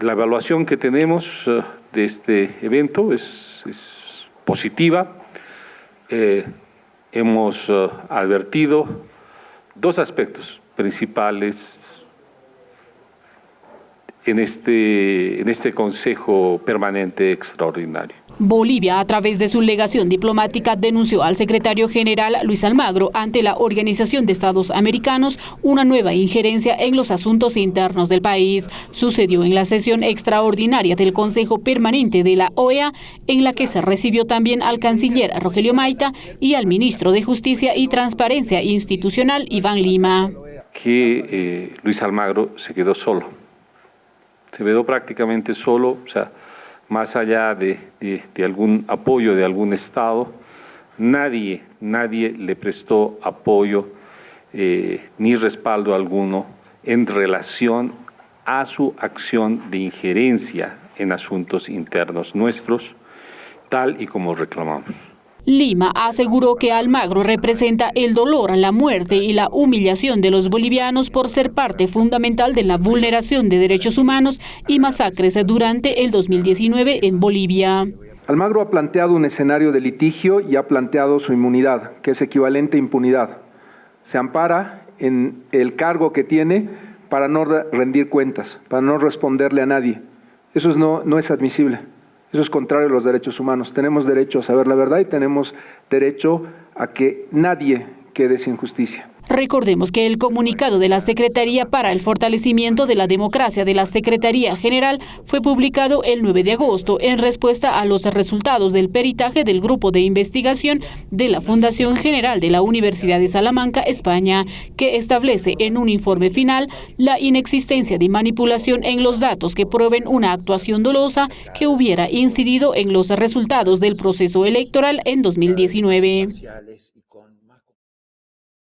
La evaluación que tenemos uh, de este evento es, positiva. Eh, hemos uh, advertido dos aspectos principales en este, en este Consejo Permanente Extraordinario. Bolivia, a través de su legación diplomática, denunció al secretario general Luis Almagro ante la Organización de Estados Americanos una nueva injerencia en los asuntos internos del país. Sucedió en la sesión extraordinaria del Consejo Permanente de la OEA, en la que se recibió también al canciller Rogelio Maita y al ministro de Justicia y Transparencia Institucional, Iván Lima. Que eh, Luis Almagro se quedó solo, se quedó prácticamente solo, o sea, más allá de, algún apoyo de algún Estado, nadie, nadie le prestó apoyo eh, ni respaldo alguno en relación a su acción de injerencia en asuntos internos nuestros, tal y como reclamamos. Lima aseguró que Almagro representa el dolor, la muerte y la humillación de los bolivianos por ser parte fundamental de la vulneración de derechos humanos y masacres durante el 2019 en Bolivia. Almagro ha planteado un escenario de litigio y ha planteado su inmunidad, que es equivalente a impunidad. Se ampara en el cargo que tiene para no rendir cuentas, para no responderle a nadie. Eso no, no es admisible. Eso es contrario a los derechos humanos. Tenemos derecho a saber la verdad y tenemos derecho a que nadie quede sin justicia. Recordemos que el comunicado de la Secretaría para el Fortalecimiento de la Democracia de la Secretaría General fue publicado el 9 de agosto en respuesta a los resultados del peritaje del Grupo de Investigación de la Fundación General de la Universidad de Salamanca, España, que establece en un informe final la inexistencia de manipulación en los datos que prueben una actuación dolosa que hubiera incidido en los resultados del proceso electoral en 2019.